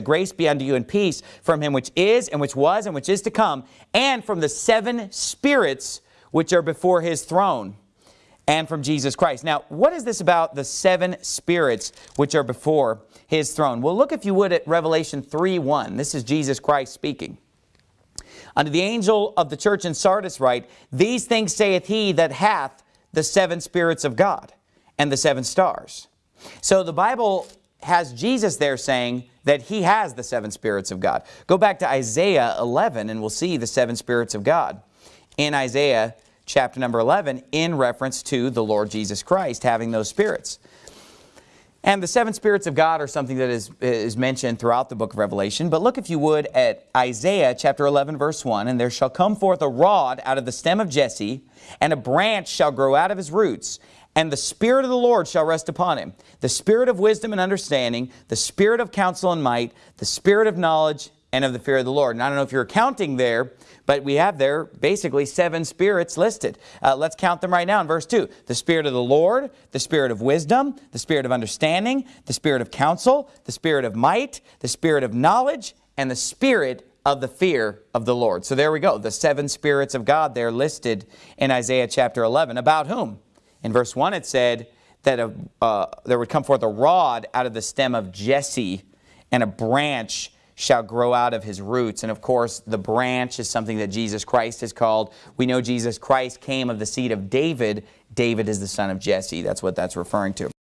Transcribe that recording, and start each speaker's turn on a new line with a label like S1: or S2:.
S1: Grace be unto you and peace from him which is, and which was, and which is to come, and from the seven spirits which are before his throne, and from Jesus Christ. Now, what is this about the seven spirits which are before his throne? Well, look if you would at Revelation 3, 1. This is Jesus Christ speaking. Unto the angel of the church in Sardis write, These things saith he that hath the seven spirits of God and the seven stars. So the Bible has Jesus there saying that he has the seven spirits of God. Go back to Isaiah 11 and we'll see the seven spirits of God. In Isaiah chapter number 11 in reference to the Lord Jesus Christ having those spirits. And the seven spirits of God are something that is, is mentioned throughout the book of Revelation. But look, if you would, at Isaiah chapter 11, verse 1, And there shall come forth a rod out of the stem of Jesse, and a branch shall grow out of his roots, and the Spirit of the Lord shall rest upon him, the Spirit of wisdom and understanding, the Spirit of counsel and might, the Spirit of knowledge and of the fear of the Lord. And I don't know if you're counting there, but we have there basically seven spirits listed. Uh, let's count them right now in verse 2. The Spirit of the Lord, the Spirit of wisdom, the Spirit of understanding, the Spirit of counsel, the Spirit of might, the Spirit of knowledge, and the Spirit of the fear of the Lord. So there we go. The seven spirits of God there listed in Isaiah chapter 11. About whom? In verse 1 it said that a, uh, there would come forth a rod out of the stem of Jesse and a branch shall grow out of his roots. And of course, the branch is something that Jesus Christ is called. We know Jesus Christ came of the seed of David. David is the son of Jesse. That's what that's referring to.